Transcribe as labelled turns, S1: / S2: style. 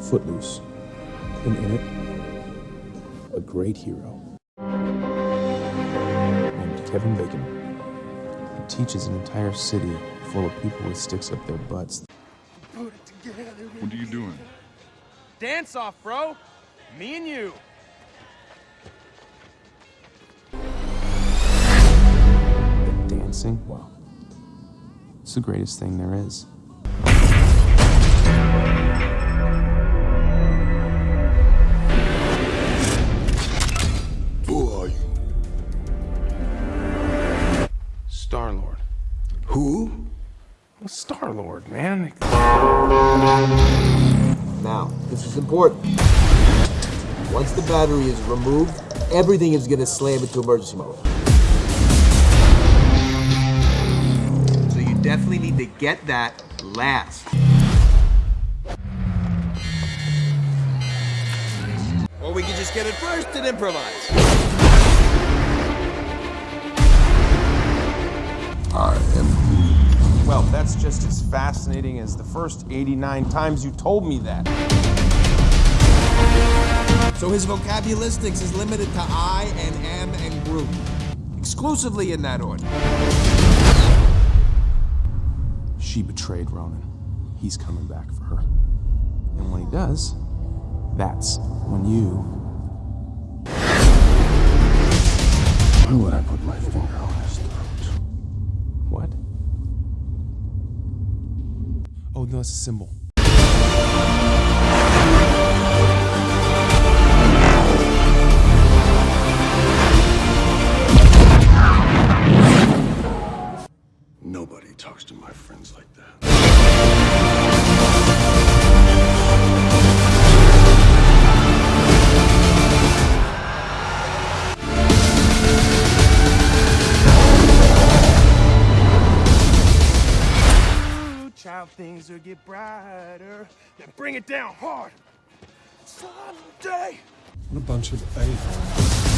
S1: Footloose. And in it, a great hero named Kevin Bacon. He teaches an entire city full of people with sticks up their butts.
S2: What are you doing?
S3: Dance off, bro. Me and you.
S1: But dancing, wow. It's the greatest thing there is. Star Lord, man.
S4: Now, this is important. Once the battery is removed, everything is gonna slam into emergency mode. So you definitely need to get that last. Or we can just get it first and improvise.
S1: That's just as fascinating as the first 89 times you told me that.
S4: So his vocabulistics is limited to I and am and Groot. Exclusively in that order.
S1: She betrayed Ronan. He's coming back for her. And when he does, that's when you. Oh, no, it's a symbol.
S2: Nobody talks to my friends like
S3: things will get brighter. Then bring it down hard. Someday.
S2: What a bunch of a